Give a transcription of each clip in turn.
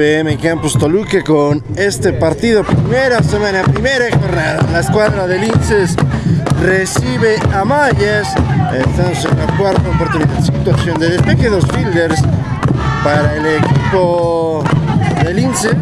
en VM Campus Toluca con este partido, primera semana, primera jornada. La escuadra de Linces recibe a Mayas. Estamos en la cuarta oportunidad, situación de despeje, dos fielders para el equipo de Linces.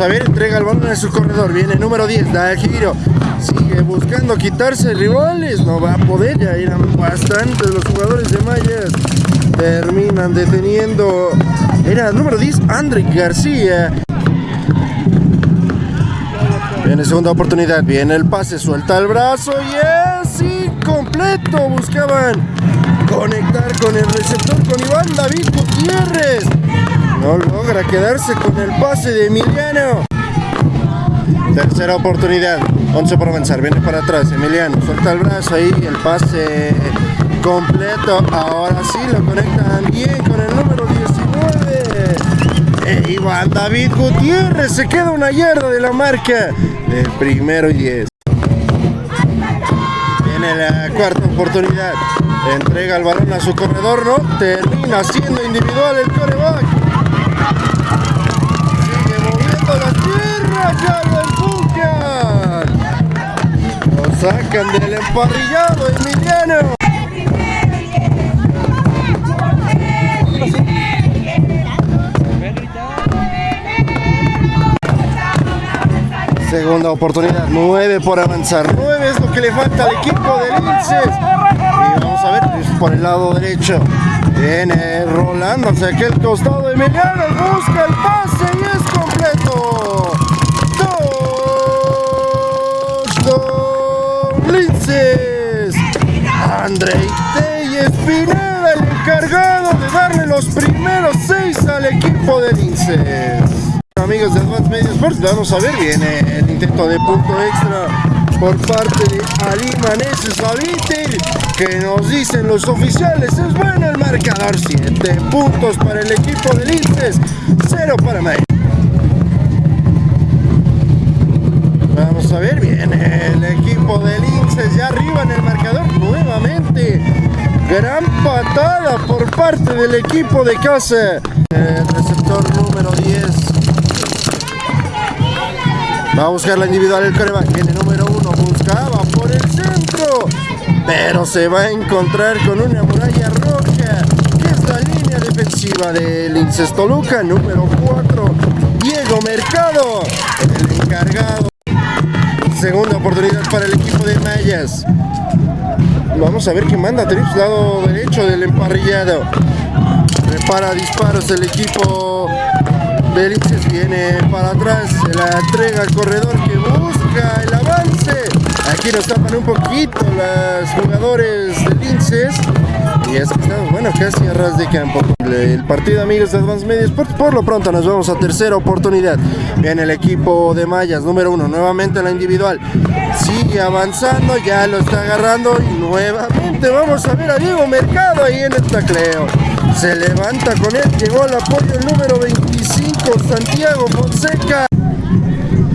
A ver, entrega el balón en su corredor, viene número 10, da el giro, sigue buscando quitarse rivales, no va a poder, ya eran bastantes los jugadores de Mayas, terminan deteniendo, era el número 10, André García. Viene segunda oportunidad, viene el pase, suelta el brazo y es incompleto, buscaban conectar con el receptor con Iván David Gutiérrez. No logra quedarse con el pase de Emiliano. Tercera oportunidad. 11 por avanzar. Viene para atrás. Emiliano suelta el brazo ahí. El pase completo. Ahora sí lo conectan bien con el número 19. E Iván David Gutiérrez se queda una yarda de la marca del primero y 10. Viene la cuarta oportunidad. Entrega el balón a su corredor, ¿no? Termina siendo individual el coreback. Ya lo empujan. Lo sacan del emparrillado Emiliano. Segunda oportunidad, nueve por avanzar. Nueve es lo que le falta al equipo de Linces. Y vamos a ver, es por el lado derecho. Viene rolando hacia aquel costado. Emiliano busca el pase y es completo. Linces. Andrei Telles Pineda, el encargado de darle los primeros seis al equipo de Linces. Amigos de Advanced Media Sports, vamos a ver, viene el intento de punto extra por parte de Ali Maneses que nos dicen los oficiales, es bueno el marcador, 7 puntos para el equipo de Linces, 0 para May. Vamos a ver, viene el equipo de Linces ya arriba en el marcador nuevamente. Gran patada por parte del equipo de casa. El receptor número 10. Va a buscar la individual el coreback. Viene número 1. Buscaba por el centro. Pero se va a encontrar con una muralla roja. Que es la línea defensiva del Linces Toluca. Número 4. Diego Mercado. El encargado. Segunda oportunidad para el equipo de Mayas. Vamos a ver qué manda Trips, lado derecho del emparrillado. Prepara disparos el equipo de Viene para atrás, se la entrega al corredor que busca el avance. Aquí nos tapan un poquito los jugadores de Linces. Y que estamos, bueno, casi a ras de campo. El partido, amigos de Advance Media Sports, por lo pronto nos vamos a tercera oportunidad. Viene el equipo de Mayas, número uno, nuevamente la individual. Sigue avanzando, ya lo está agarrando y nuevamente vamos a ver a Diego Mercado ahí en el tacleo. Se levanta con él, llegó al apoyo el número 25, Santiago Fonseca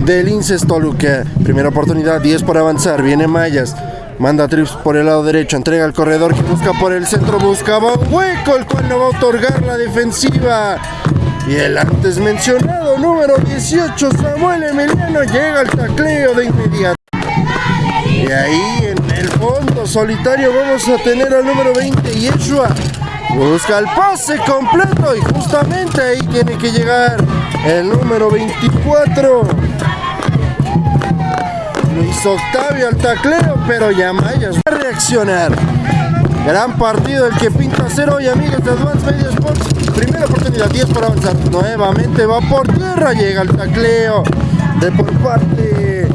del Inces Toluca. Primera oportunidad, 10 por avanzar, viene Mayas. Manda trips por el lado derecho, entrega al corredor que busca por el centro, buscaba un hueco, el cual no va a otorgar la defensiva. Y el antes mencionado número 18, Samuel Emiliano, llega al tacleo de inmediato. Y ahí en el fondo solitario vamos a tener al número 20, Yeshua. Busca el pase completo y justamente ahí tiene que llegar el número 24. Octavio al tacleo, pero Yamayas va a reaccionar. Gran partido el que pinta cero hoy, amigos de Advance Media Sports. Primera oportunidad, 10 para avanzar. Nuevamente va por tierra, llega el tacleo de por parte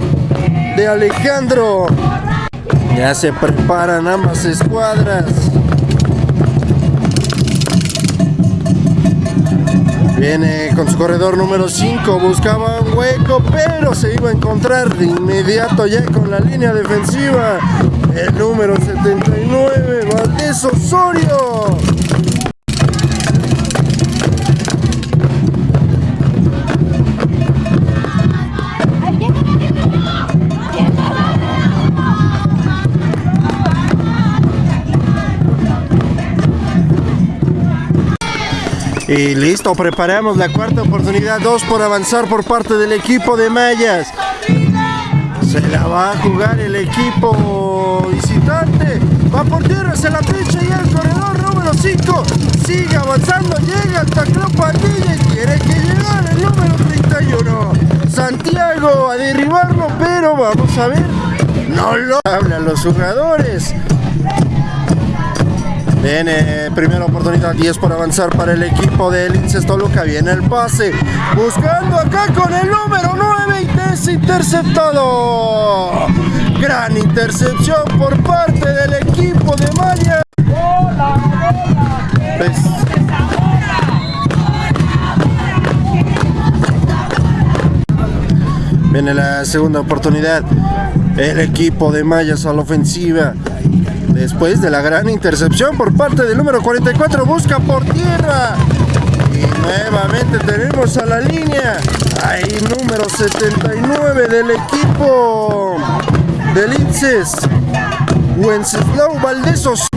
de Alejandro. Ya se preparan ambas escuadras. Viene con su corredor número 5, buscaba un hueco, pero se iba a encontrar de inmediato ya con la línea defensiva. El número 79, Valdés Osorio. Y listo, preparamos la cuarta oportunidad, dos por avanzar por parte del equipo de Mayas. Se la va a jugar el equipo visitante. Va por tierra, se la pincha y el corredor número 5 sigue avanzando, llega hasta Clopatilla y quiere que llegue el número 31. Santiago a derribarlo, pero vamos a ver. No lo hablan los jugadores. Viene primera oportunidad, 10 por avanzar para el equipo del Linces Toluca. Viene el pase, buscando acá con el número 9 y es interceptado. Gran intercepción por parte del equipo de Maya. Viene la segunda oportunidad. El equipo de Mayas a la ofensiva. Después de la gran intercepción por parte del número 44, busca por tierra. Y nuevamente tenemos a la línea. Ahí número 79 del equipo del Inces. Wenceslao Valdesos.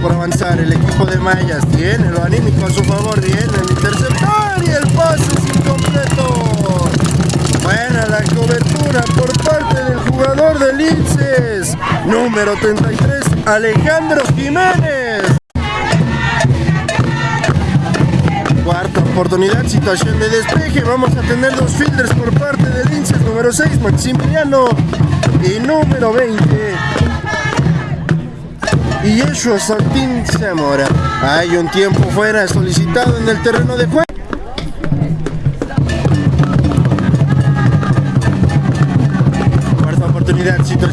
Por avanzar, el equipo de Mayas tiene lo anímico a su favor, viene el interceptor y el pase es incompleto. Cobertura por parte del jugador del Inces, número 33, Alejandro Jiménez. Cuarta oportunidad, situación de despeje. Vamos a tener dos fielders por parte del Inces, número 6, Maximiliano, y número 20. Y Yeshua Santín Zamora. Hay un tiempo fuera solicitado en el terreno de juego.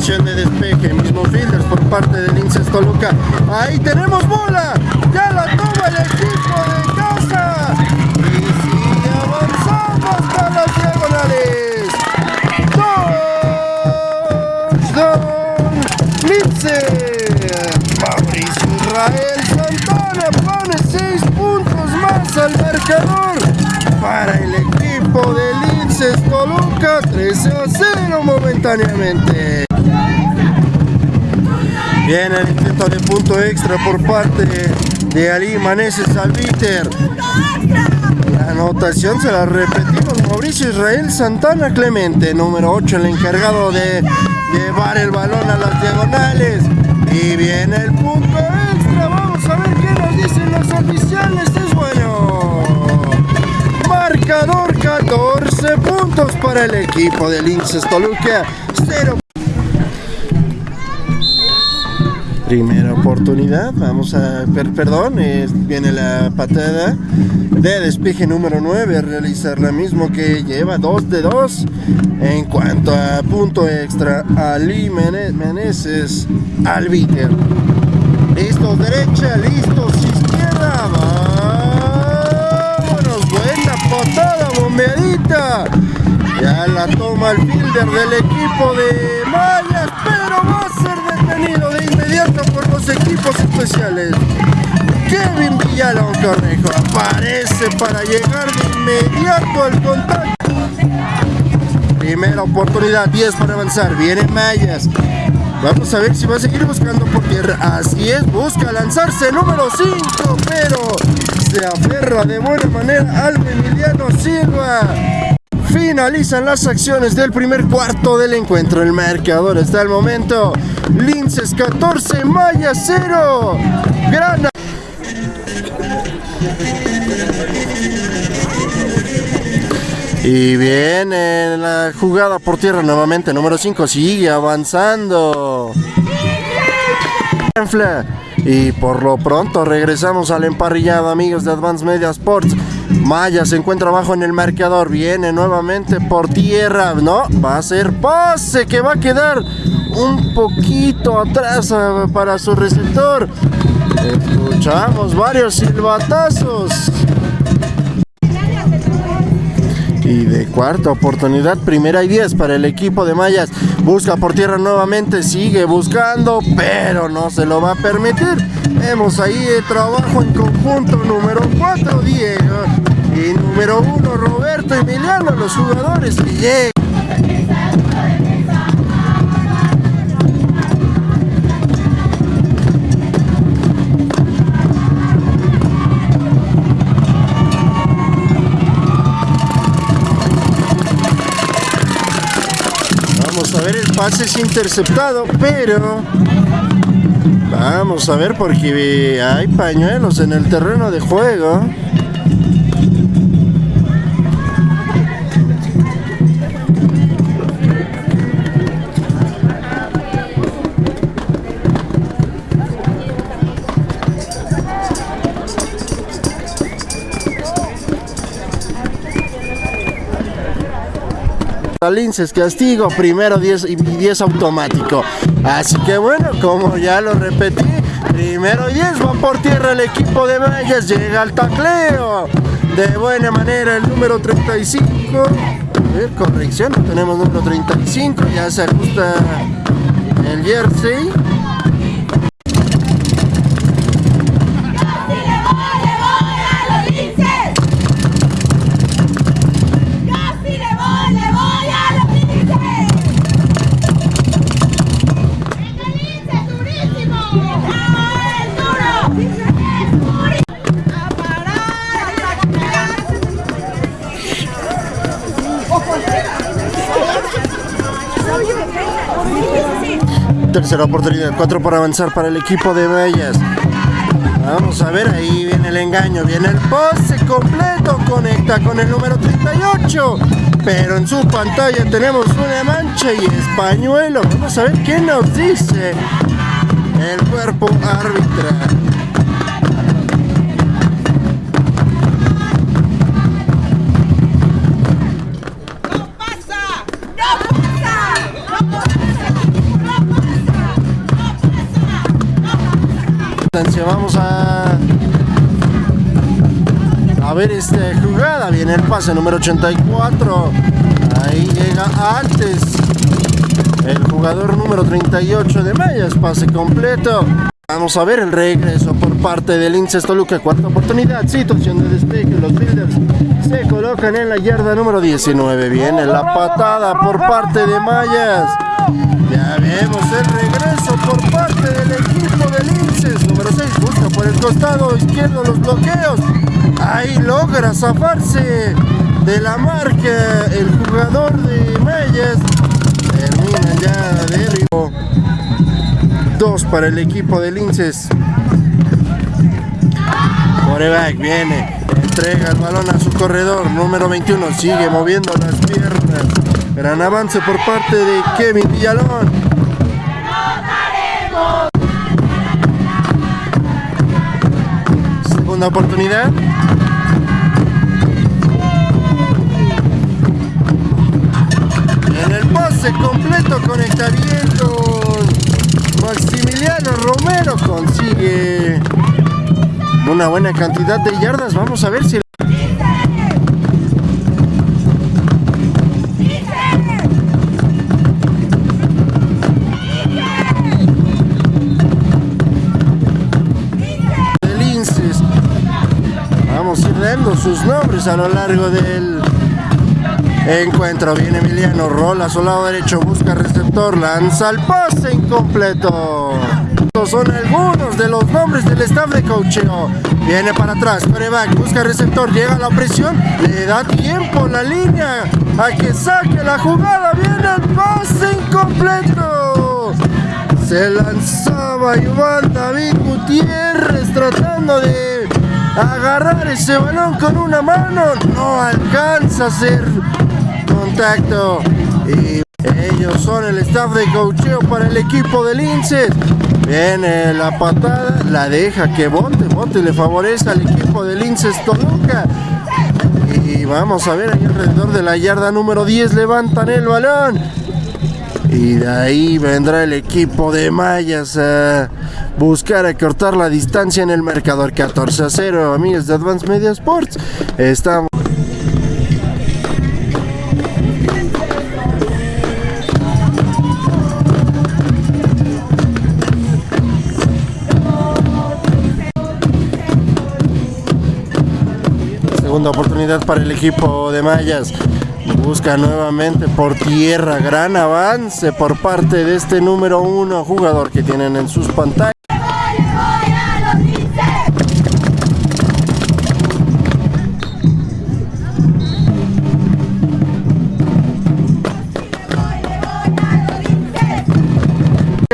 De despeje, mismo fielders por parte del Inces Toluca. Ahí tenemos bola, ya la toma el equipo de casa. Y sigue avanzando hasta las diagonales. Touchdown, Lince. Mauricio Israel Santana pone 6 puntos más al marcador para el equipo del Linces Toluca 13 a 0 momentáneamente. Viene el intento de punto extra por parte de Ali Maneses Albiter. La anotación se la repetimos. Mauricio Israel Santana Clemente, número 8, el encargado de llevar el balón a las diagonales. Y viene el punto extra. Vamos a ver qué nos dicen los oficiales. Es bueno. Marcador 14 puntos para el equipo de Linces Toluca. 0 Primera oportunidad, vamos a ver, perdón, viene la patada de despeje número 9, realizar la mismo que lleva 2 de 2. En cuanto a punto extra, Ali Meneses Albiter. Listos derecha, listos izquierda, vámonos, buena patada, bombeadita. Ya la toma el fielder del equipo de Mayas, pero va a de inmediato por los equipos especiales. Kevin Villalón Cornejo aparece para llegar de inmediato al contacto. Primera oportunidad, 10 para avanzar. Viene Mayas. Vamos a ver si va a seguir buscando por tierra. Así es, busca lanzarse número 5, pero se aferra de buena manera al Emiliano Silva. Finalizan las acciones del primer cuarto del encuentro. El marcador está al momento. Linces 14, Maya 0. Gran. Y viene la jugada por tierra nuevamente. Número 5 sigue avanzando. Y por lo pronto regresamos al emparrillado, amigos de Advance Media Sports. Maya se encuentra abajo en el marcador. Viene nuevamente por tierra. No, va a ser pase que va a quedar un poquito atrás ah, para su receptor. Escuchamos varios silbatazos. Y de cuarta oportunidad, primera y diez para el equipo de Mayas. Busca por tierra nuevamente, sigue buscando, pero no se lo va a permitir. Vemos ahí el trabajo en conjunto número 4, Diego. Y número 1, Roberto Emiliano, los jugadores que llegan. Pase es interceptado, pero vamos a ver porque hay pañuelos en el terreno de juego. Linces castigo, primero 10 y 10 automático. Así que bueno, como ya lo repetí, primero 10 va por tierra el equipo de Mayas, llega al tacleo. De buena manera el número 35. A ver, corrección, tenemos número 35, ya se ajusta el jersey. Oportunidad, cuatro por avanzar para el equipo de Bellas. Vamos a ver, ahí viene el engaño, viene el pose completo, conecta con el número 38. Pero en su pantalla tenemos una mancha y españuelo. Vamos a ver qué nos dice el cuerpo arbitral. Vamos a ver esta jugada. Viene el pase número 84. Ahí llega antes el jugador número 38 de Mayas. Pase completo. Vamos a ver el regreso por parte del Inces Toluca. Cuarta oportunidad. Situación de despegue. Los Builders se colocan en la yarda número 19. Viene la patada por parte de Mayas. Ya vemos el regreso por parte del equipo del Linces. Número 6 busca por el costado izquierdo los bloqueos. Ahí logra zafarse de la marca el jugador de Mayas. Termina ya derribo. Dos para el equipo de Linces. Coreback viene, entrega el balón a su corredor, número 21, sigue moviendo las piernas. Gran avance por parte de Kevin Villalón. Segunda oportunidad. En el pase completo conecta bien con Maximiliano Romero. Consigue una buena cantidad de yardas. Vamos a ver si... a lo largo del encuentro. Viene Emiliano, rola a su lado derecho, busca receptor, lanza el pase incompleto. Estos son algunos de los nombres del staff de coaching Viene para atrás, coreback, busca receptor, llega a la presión, le da tiempo la línea a que saque la jugada. Viene el pase incompleto. Se lanzaba Iván David Gutiérrez tratando de agarrar ese balón con una mano, no alcanza a hacer contacto. Y ellos son el staff de cocheo para el equipo del Linces. Viene la patada, la deja que bote, bote le favorece al equipo del Linces Toluca. Y vamos a ver ahí alrededor de la yarda número 10 levantan el balón. Y de ahí vendrá el equipo de Mayas a buscar acortar la distancia en el marcador 14 a 0. Amigos de Advance Media Sports, estamos... Segunda oportunidad para el equipo de Mayas. Busca nuevamente por tierra. Gran avance por parte de este número uno jugador que tienen en sus pantallas.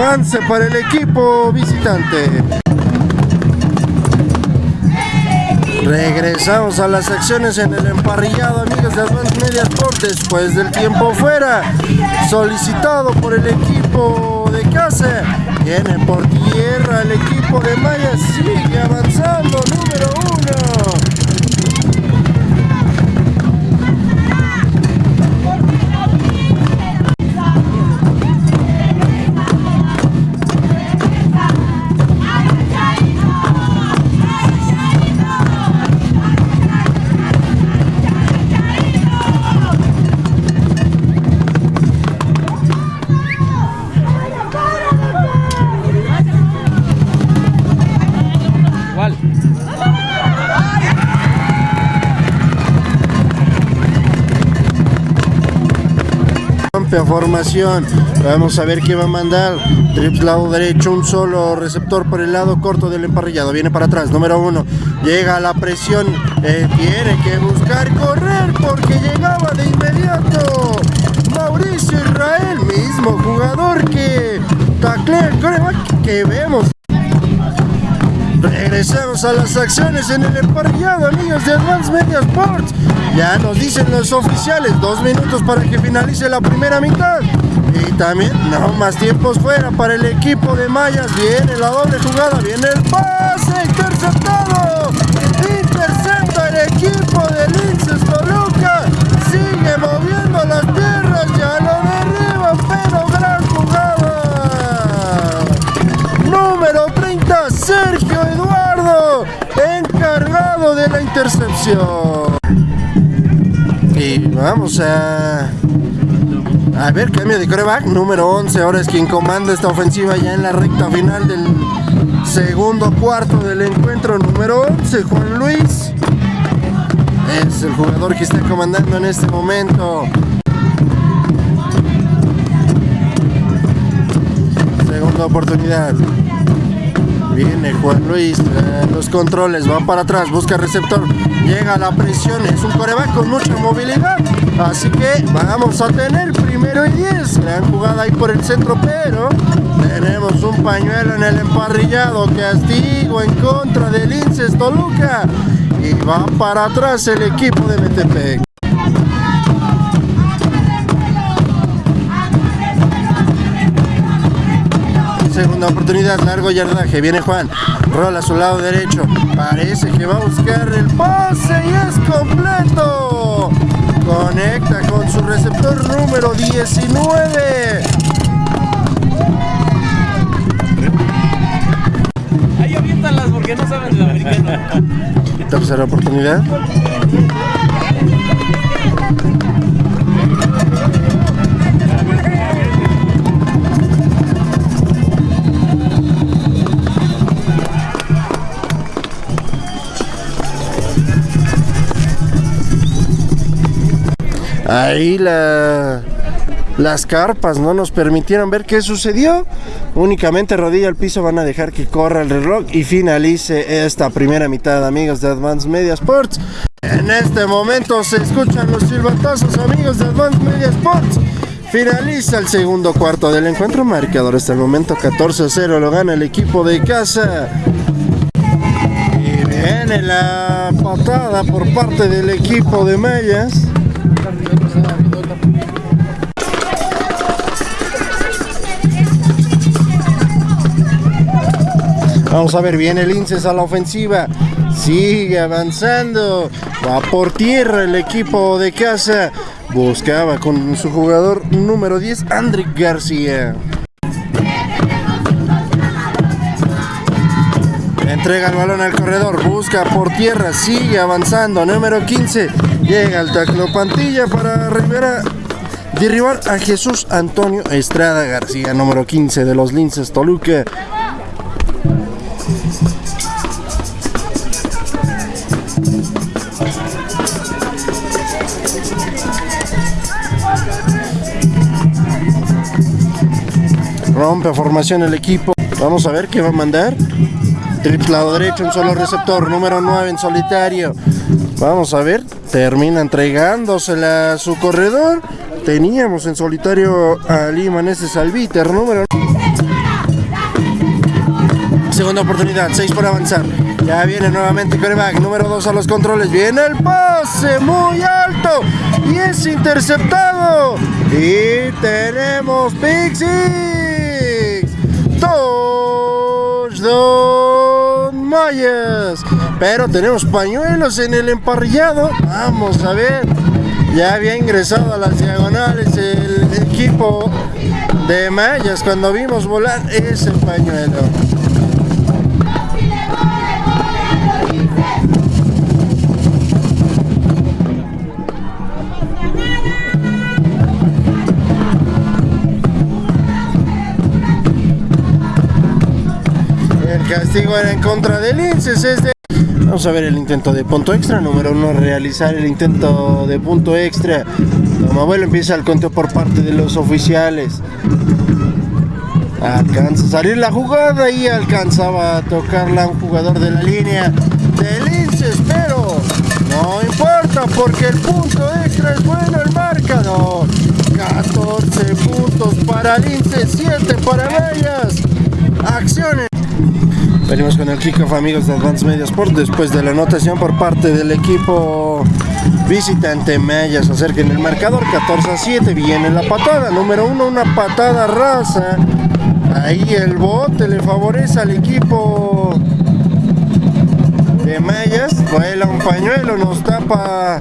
avance para el equipo visitante. Regresamos a las acciones en el emparrillado, amigos de Advance Media Sport, después del tiempo fuera, solicitado por el equipo de casa. Viene por Formación. Vamos a ver qué va a mandar. Trips lado derecho, un solo receptor por el lado corto del emparrillado. Viene para atrás, número uno. Llega a la presión. eh, tiene que buscar correr porque llegaba de inmediato. Mauricio Israel, mismo jugador que taclea que vemos. Regresamos a las acciones en el emparrillado, amigos de Advance Media Sports. Ya nos dicen los oficiales, dos minutos para que finalice la primera mitad. Y también, no más tiempos fuera para el equipo de Mayas. Viene la doble jugada, viene el pase interceptado. Y vamos a... A ver, cambio de coreback. Número 11, ahora es quien comanda esta ofensiva ya en la recta final del segundo cuarto del encuentro. Número 11, Juan Luis. Es el jugador que está comandando en este momento. Segunda oportunidad. Viene Juan Luis, eh, los controles, va para atrás, busca receptor, llega la presión, es un coreback con mucha movilidad, así que vamos a tener primero y 10, gran jugada ahí por el centro, pero tenemos un pañuelo en el emparrillado, castigo en contra del Inces Toluca, y va para atrás el equipo de Metepec. Segunda oportunidad, largo yardaje. Viene Juan. Rola a su lado derecho. Parece que va a buscar el pase y es completo. Conecta con su receptor número 19. Ahí aviéntalas porque no saben del americano. Tercera oportunidad. Ahí la, las carpas no nos permitieron ver qué sucedió. Únicamente rodilla al piso van a dejar que corra el reloj y finalice esta primera mitad, amigos de Advance Media Sports. En este momento se escuchan los silbatazos, amigos de Advance Media Sports. Finaliza el segundo cuarto del encuentro. Marcador hasta el momento 14-0 lo gana el equipo de casa. Y viene la patada por parte del equipo de Mayas. Vamos a ver, viene el Inces a la ofensiva. sigue avanzando. Va por tierra el equipo de casa. Buscaba con su jugador número 10, André García. Entrega el balón al corredor, busca por tierra, sigue avanzando. Número 15, llega al taclo Pantilla para Rivera derribar a Jesús Antonio Estrada García, número 15 de los Linces Toluca. Rompe formación el equipo. Vamos a ver qué va a mandar. Triplado derecho, un solo receptor, número 9 en solitario. Vamos a ver, termina entregándosela a su corredor. Teníamos en solitario a Lima ese Salviter, número Segunda oportunidad, 6 por avanzar. Ya viene nuevamente coreback, número 2 a los controles. Viene el pase muy alto y es interceptado. Y tenemos Pixie. Touchdown. Pero tenemos pañuelos en el emparrillado. Vamos a ver. Ya había ingresado a las diagonales el equipo de Mayas cuando vimos volar ese pañuelo. El castigo era en contra del Inces. Vamos a ver el intento de punto extra. Número uno, realizar el intento de punto extra. Como abuelo empieza el conteo por parte de los oficiales. Alcanza a salir la jugada y alcanzaba a tocarla un jugador de la línea del Inces, pero no importa porque el punto extra es bueno el marcador. 14 puntos para Linces, 7 para Mayas. Acciones. Venimos con el kickoff amigos de Advance Media Sport. Después de la anotación por parte del equipo visitante Mayas acerca en el marcador 14 a 7 viene la patada número 1 una patada rasa. Ahí el bote le favorece al equipo de Mayas vuela un pañuelo nos tapa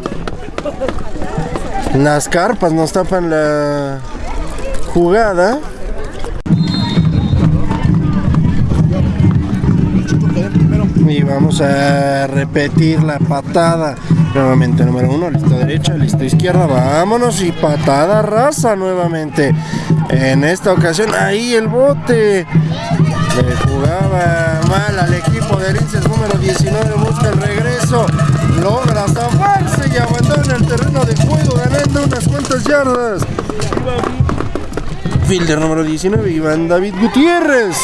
las carpas nos tapan la jugada y vamos a repetir la patada. Nuevamente número uno listo derecha listo izquierda vámonos y patada rasa nuevamente. En esta ocasión ahí el bote. Le jugaba mal al equipo de Linces número 19 busca el regreso logra zafarse y abandona el terreno de juego ganando unas cuantas yardas. Fielder número 19 Iván David Gutiérrez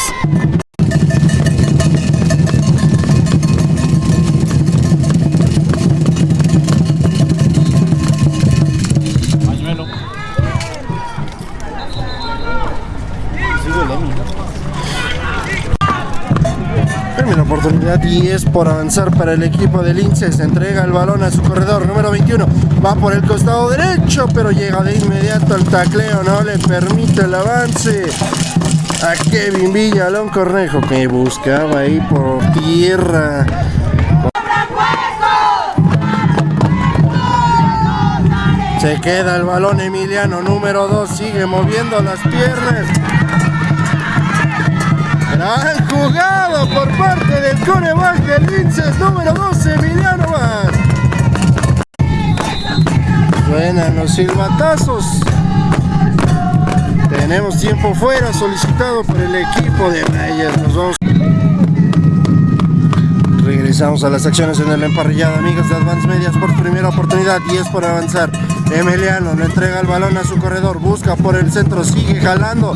Primera oportunidad 10 por avanzar para el equipo de Linces. Entrega el balón a su corredor número 21. Va por el costado derecho, pero llega de inmediato al tacleo. No le permite el avance a Kevin Villalón Cornejo que buscaba ahí por tierra. Se queda el balón Emiliano número 2. Sigue moviendo las piernas. Gran jugado por parte del coreback del Linces número 12, Emiliano Vaz. Suenan los silbatazos. Tenemos tiempo fuera solicitado por el equipo de Mayas. Nos vamos. Regresamos a las acciones en el emparrillado, amigos de Advance Medias por primera oportunidad, 10 por avanzar. Emiliano le entrega el balón a su corredor, busca por el centro, sigue jalando.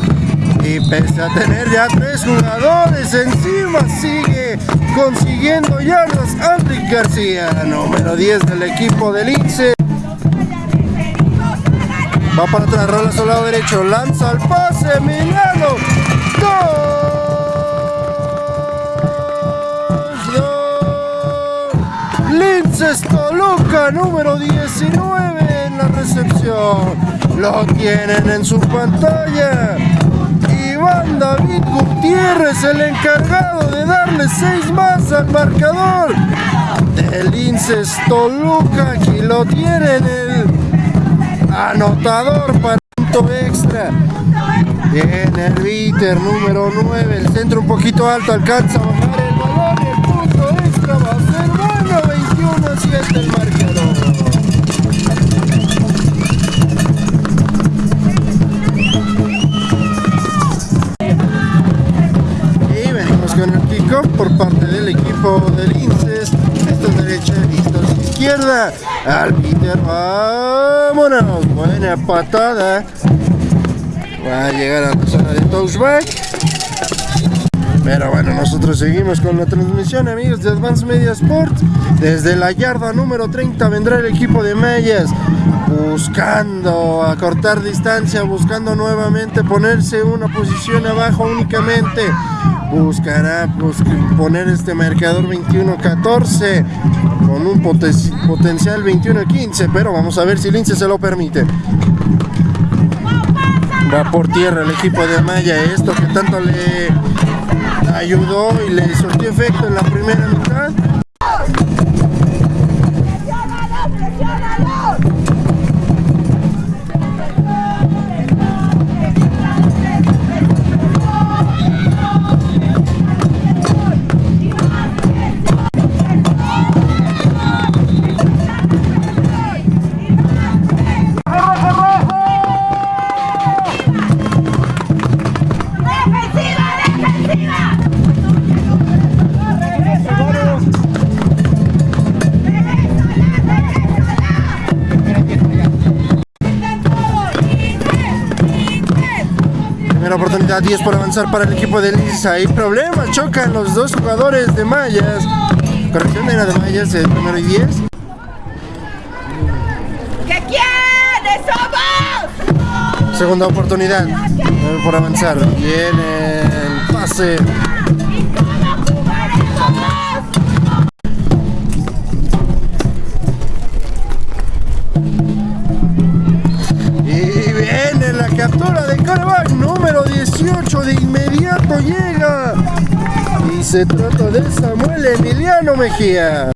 Y pese a tener ya tres jugadores encima, sigue consiguiendo yardas Enrique García, número 10 del equipo del Lince. Va para atrás, rola a su lado derecho, lanza el pase, Emiliano. ¡Gol! Linces Toluca, número 19 en la recepción. Lo tienen en su pantalla. Es el encargado de darle seis más al marcador del Inces Toluca. Aquí lo tienen el anotador para punto extra. Bien, el Viter número 9, el centro un poquito alto, alcanza a bajar el balón el punto extra va a ser bueno, 21 a 7 el marcador. Por parte del equipo del Inces. Esto es derecha, esto es izquierda. Al Peter, vámonos. Buena patada. Va a llegar a la zona de touchback. Pero bueno, nosotros seguimos con la transmisión, amigos de Advance Media Sport. Desde la yarda número 30 vendrá el equipo de Mayas buscando acortar distancia, buscando nuevamente ponerse una posición abajo únicamente. Buscará pues, poner este marcador 21-14 con un poten- potencial 21-15, pero vamos a ver si Lince se lo permite. Va por tierra el equipo de Maya, esto que tanto le ayudó y le surtió efecto en la primera mitad. Primera oportunidad, 10 por avanzar para el equipo de Lisa. Hay problemas, chocan los dos jugadores de Mayas. Corrección de la de Mayas, el primero y 10. ¿Qué quiénes somos? Segunda oportunidad, 9 por avanzar. Viene el pase. Se trata de Samuel Emiliano Mejía.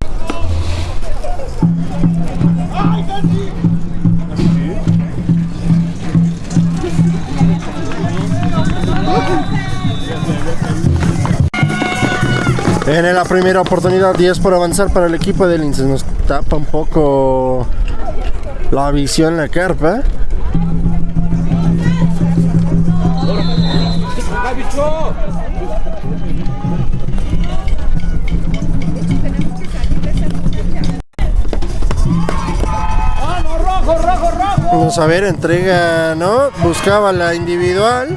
Viene la primera oportunidad, 10 por avanzar para el equipo del Lince. Nos tapa un poco la visión la carpa. Vamos a ver, entrega, ¿no? Buscaba la individual.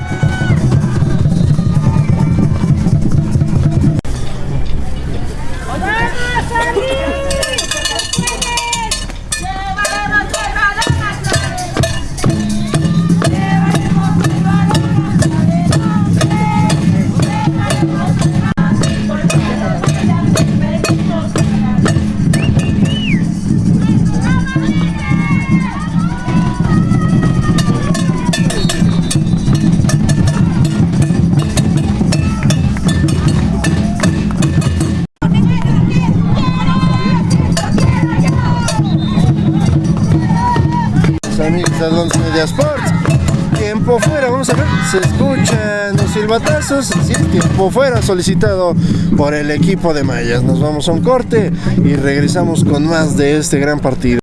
Advance Media Sports. Tiempo fuera, vamos a ver, se escuchan los silbatazos. Tiempo fuera solicitado por el equipo de Mayas. Nos vamos a un corte y regresamos con más de este gran partido.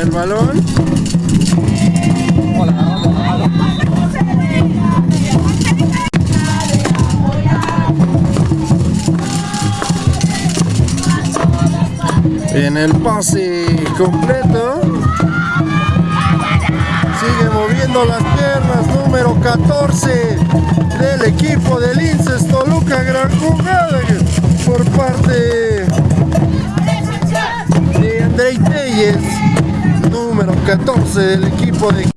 El balón. En el pase completo. Sigue moviendo las piernas. Número 14 del equipo del Inces Toluca. Gran jugada por parte de 10, número 14 del equipo de...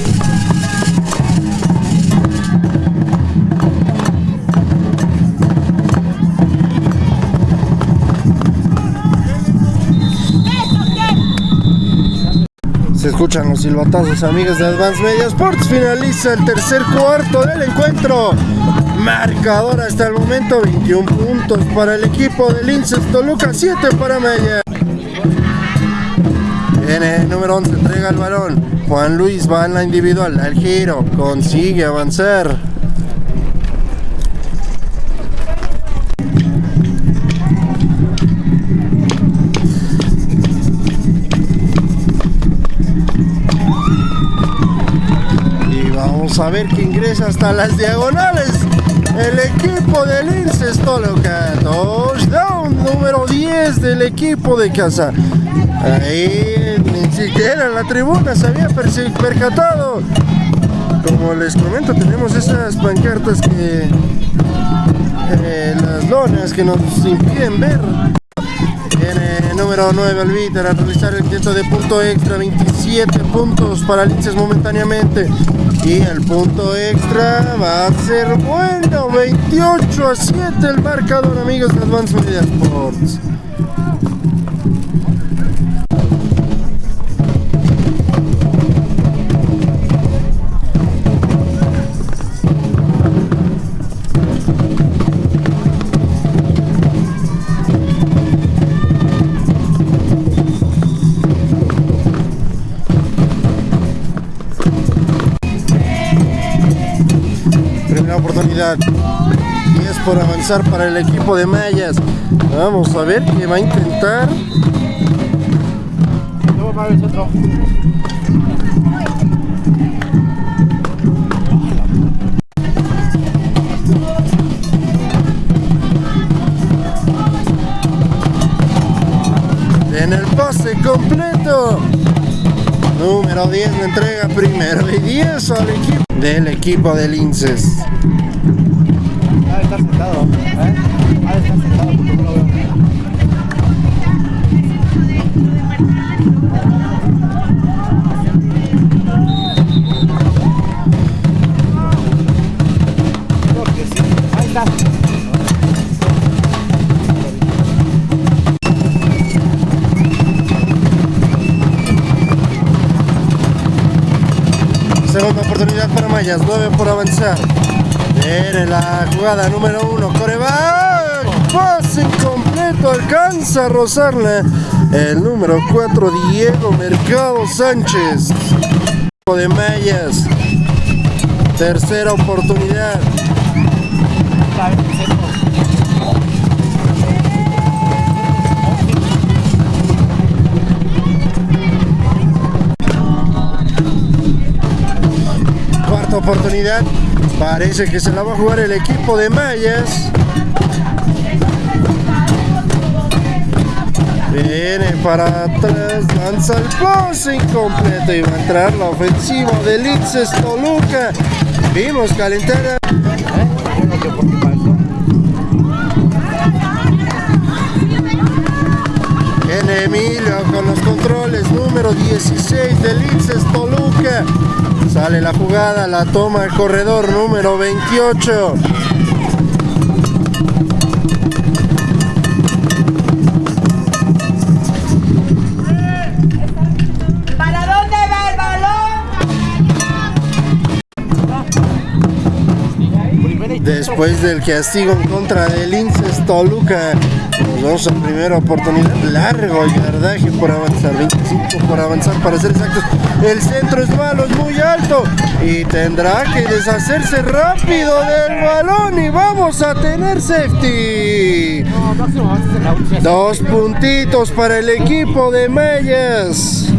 Se escuchan los silbatazos, amigos de Advance Media Sports. Finaliza el tercer cuarto del encuentro. Marcador hasta el momento: 21 puntos para el equipo de Linces Toluca, 7 para Mella. Viene el número 11, entrega el balón. Juan Luis va en la individual, al giro, consigue avanzar. Y vamos a ver que ingresa hasta las diagonales. El equipo de Linces Toluca. Touchdown número 10 del equipo de casa. Ahí ni siquiera la tribuna se había percatado. Como les comento, tenemos esas pancartas que. eh, las lonas que nos impiden ver. Viene el número 9 Albiter a realizar el intento de punto extra, 27 puntos para Linces momentáneamente. Y el punto extra va a ser bueno, 28 a 7 el marcador, amigos de Advance Media Sports. Oportunidad. Y es por avanzar para el equipo de Mayas. Vamos a ver qué va a intentar. En el pase completo. Número 10 le entrega primero y 10 al equipo del equipo de Linces. Estar sentado. ¿eh? De estar sentado porque no lo veo. Oportunidad para Mayas, 9 por avanzar. Viene la jugada número 1, coreback. Pase incompleto, alcanza a rozarla. El número 4, Diego Mercado Sánchez. De Mayas. Tercera oportunidad. Cuarta oportunidad. Parece que se la va a jugar el equipo de Mayas. Viene para atrás, lanza el pase incompleto y va a entrar la ofensiva de Litzes Toluca. Vimos calentar. Viene Emilio con los controles, número 16 de Litzes Toluca. Sale la jugada, la toma el corredor número 28. ¿Para dónde va el balón? Primera y Después del castigo en contra del Linces Toluca, vamos a primera oportunidad. Largo yardaje por avanzar, 25 por avanzar para ser exactos. El centro es malo, es muy alto y tendrá que deshacerse rápido del balón y vamos a tener safety. Dos puntitos para el equipo de Mayas.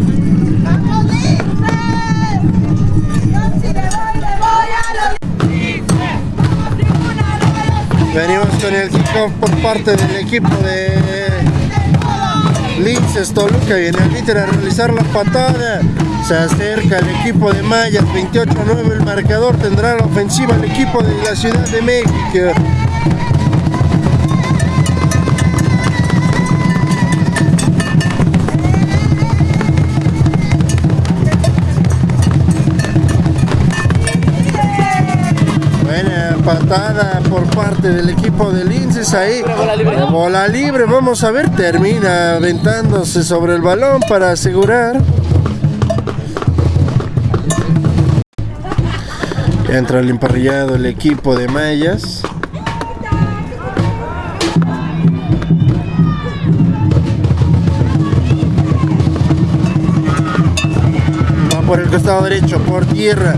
en el kickoff por parte del equipo de Linces Toluca y en el líder a realizar la patada. Se acerca el equipo de Mayas 28-9 el marcador tendrá la ofensiva el equipo de la Ciudad de México. Buena patada parte del equipo de Linces ahí. Bola libre. Bola libre, vamos a ver, termina aventándose sobre el balón para asegurar. Entra el emparrillado el equipo de Mayas. Va por el costado derecho, por tierra.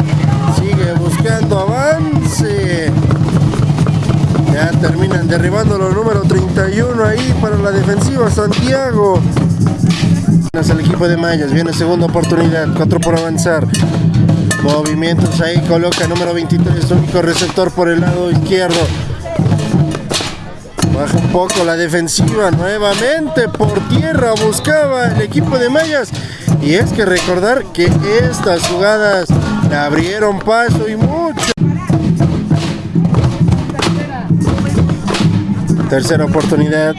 Sigue buscando avance. Ya terminan derribando los número 31 ahí para la defensiva Santiago. El equipo de Mayas, viene segunda oportunidad, 4 por avanzar. Movimientos ahí, coloca número 23, único receptor por el lado izquierdo. Baja un poco la defensiva nuevamente por tierra, buscaba el equipo de Mayas. Y es que recordar que estas jugadas le abrieron paso y mucho. Tercera oportunidad.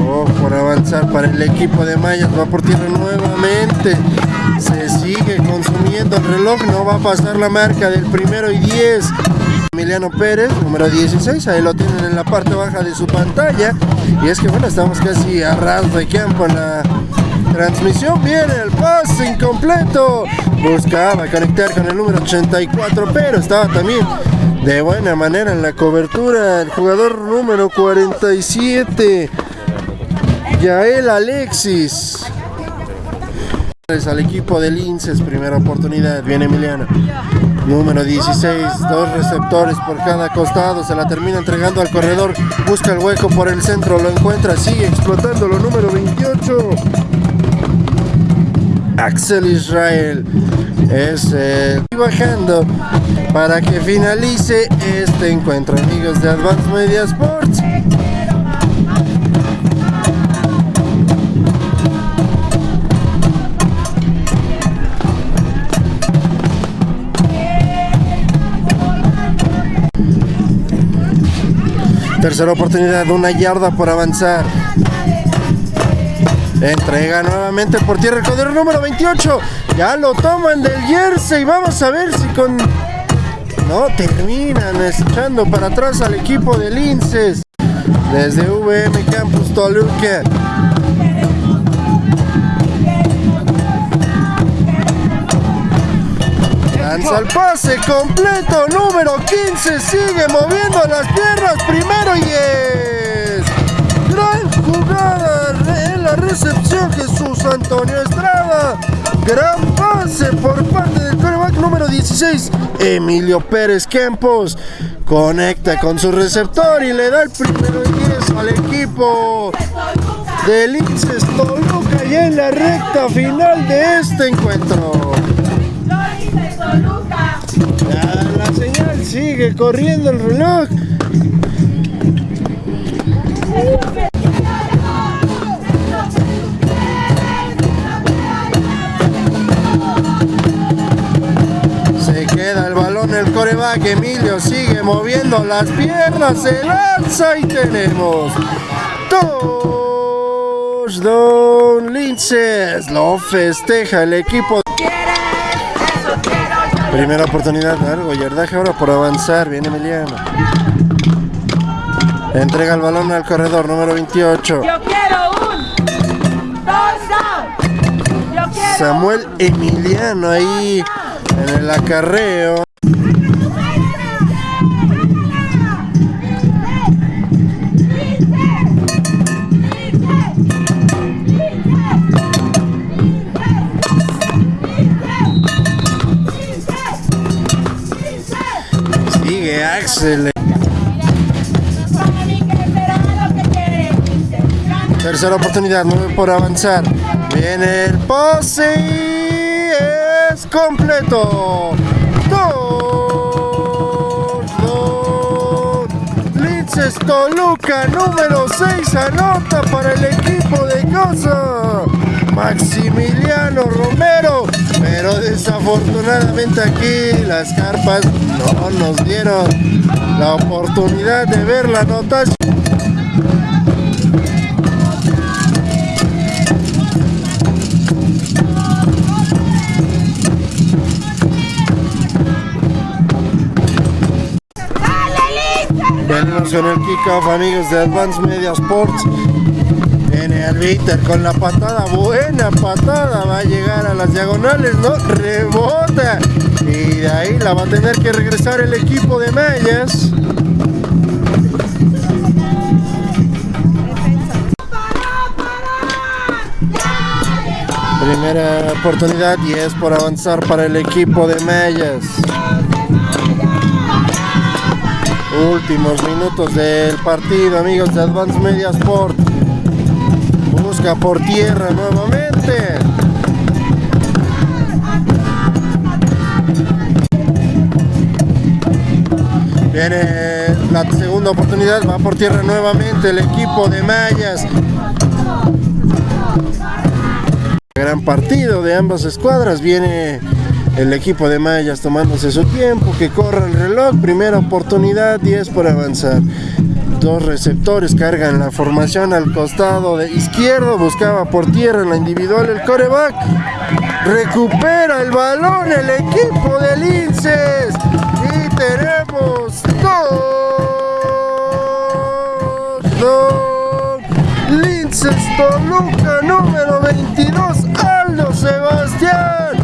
Oh, por avanzar para el equipo de Mayas, va por tierra nuevamente. Se sigue consumiendo el reloj, no va a pasar la marca del primero y 10. Emiliano Pérez, número 16, ahí lo tienen en la parte baja de su pantalla. Y es que bueno, estamos casi a ras de campo en la transmisión. Viene el pase incompleto. Buscaba conectar con el número 84, pero estaba también de buena manera en la cobertura el jugador número 47. Yael Alexis. Al equipo de Linces, primera oportunidad, viene Emiliano. Número 16, dos receptores por cada costado, se la termina entregando al corredor, busca el hueco por el centro, lo encuentra, sigue explotándolo, número 28. Axel Israel es eh, bajando para que finalice este encuentro, amigos de Advanced Media Sports. Tercera oportunidad, una yarda por avanzar. Entrega nuevamente por tierra el número 28. Ya lo toman del jersey. Vamos a ver si con. No, terminan echando para atrás al equipo de Linces. Desde VM Campus Toluca. Lanza el pase completo, número 15, sigue moviendo las piernas, primero y es. Gran jugada en la recepción Jesús Antonio Estrada. Gran pase por parte del coreback número 16, Emilio Pérez Campos. Conecta con su receptor y le da el primero 10 al equipo del Linces Toluca ya en la recta final de este encuentro. La señal sigue corriendo el reloj. Coreback. Emilio sigue moviendo las piernas. Se lanza y tenemos. Touchdown Linces. Lo festeja el equipo. Primera oportunidad, largo yardaje ahora por avanzar, viene Emiliano. Entrega el balón al corredor número 28. Yo quiero un touchdown. Yo quiero Samuel Emiliano ahí en el acarreo. Axel. Tercera oportunidad, nueve por avanzar. Viene el pase y es completo. Touchdown. Linces Toluca, número 6, anota para el equipo de casa. Maximiliano Romero pero desafortunadamente aquí las carpas no nos dieron la oportunidad de ver la notación. Venimos con el kickoff amigos de Advance Media Sports Albiter con la patada, buena patada, va a llegar a las diagonales, no, rebota. Y de ahí la va a tener que regresar el equipo de Mayas. Primera oportunidad y es por avanzar para el equipo de Mayas. Últimos minutos del partido, amigos de Advance Media Sport. Busca por tierra nuevamente. Viene la segunda oportunidad, va por tierra nuevamente el equipo de Mayas. Gran partido de ambas escuadras. Viene el equipo de Mayas tomándose su tiempo, que corra el reloj. Primera oportunidad, 10 por avanzar. Dos receptores cargan la formación al costado de izquierdo. Buscaba por tierra en la individual el coreback. Recupera el balón el equipo de Linces. Y tenemos dos. Dos. Linces Toluca número 22. Aldo Sebastián.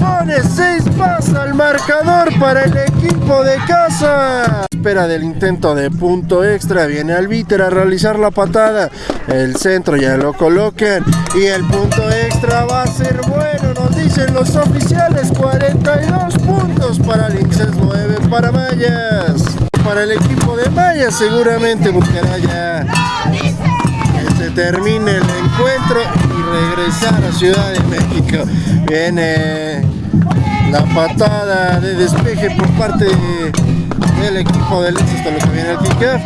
Pone 6 más al marcador para el equipo de casa. Espera del intento de punto extra. Viene Albiter a realizar la patada. El centro ya lo colocan. Y el punto extra va a ser bueno. Nos dicen los oficiales. 42 puntos para Linces 9 para Mayas. Para el equipo de Mayas seguramente buscará ya que se termine el encuentro y regresar a Ciudad de México. Viene la patada de despeje por parte del equipo del esto lo que viene el kickoff.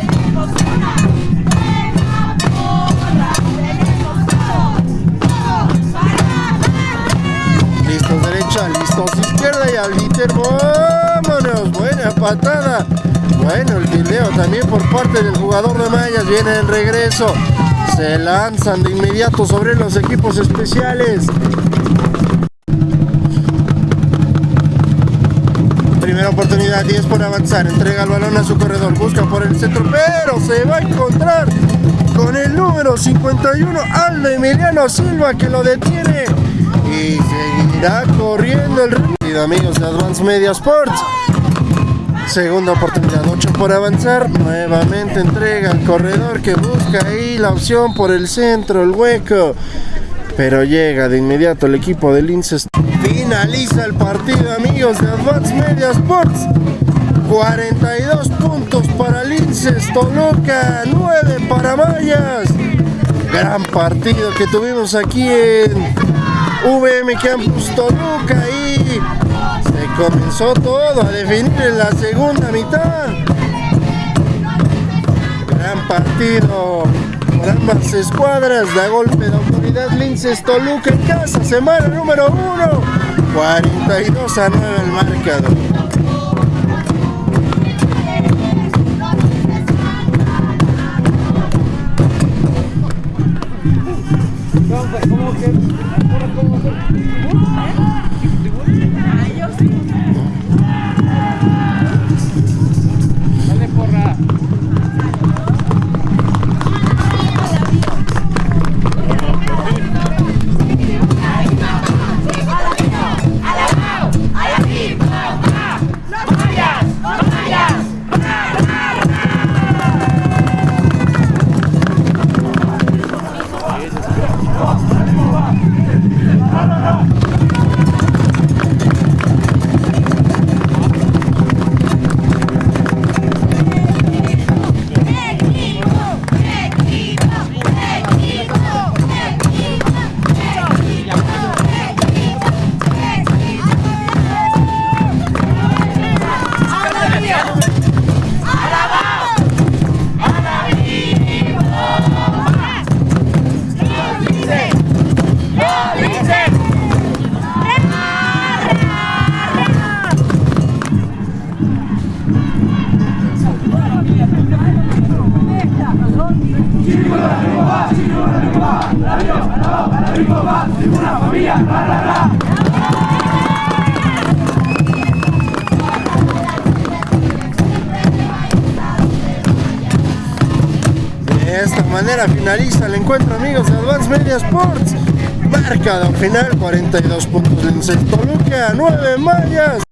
Listos derecha, listos izquierda y al líder, vámonos, buena patada. Bueno, el video también por parte del jugador de Mayas viene el regreso. Se lanzan de inmediato sobre los equipos especiales. Primera oportunidad, 10 por avanzar. Entrega el balón a su corredor. Busca por el centro, pero se va a encontrar con el número 51, Aldo Emiliano Silva, que lo detiene. Y seguirá corriendo el ritmo. Amigos de Advance Media Sports. Segunda oportunidad, 8 por avanzar. Nuevamente entrega al corredor que busca ahí la opción por el centro, el hueco. Pero llega de inmediato el equipo de Linces. Finaliza el partido, amigos de Advance Media Sports. 42 puntos para Linces, Toluca, 9 para Mayas. Gran partido que tuvimos aquí en VM Campus Toluca y se comenzó todo a definir en la segunda mitad. Gran partido por ambas escuadras. Da golpe de autoridad Linces Toluca en casa. Semana número 1. 42 a 9 el marcador. El encuentro amigos de Advance Media Sports. Marcador final 42 puntos Lince Toluca, 9 Mayas.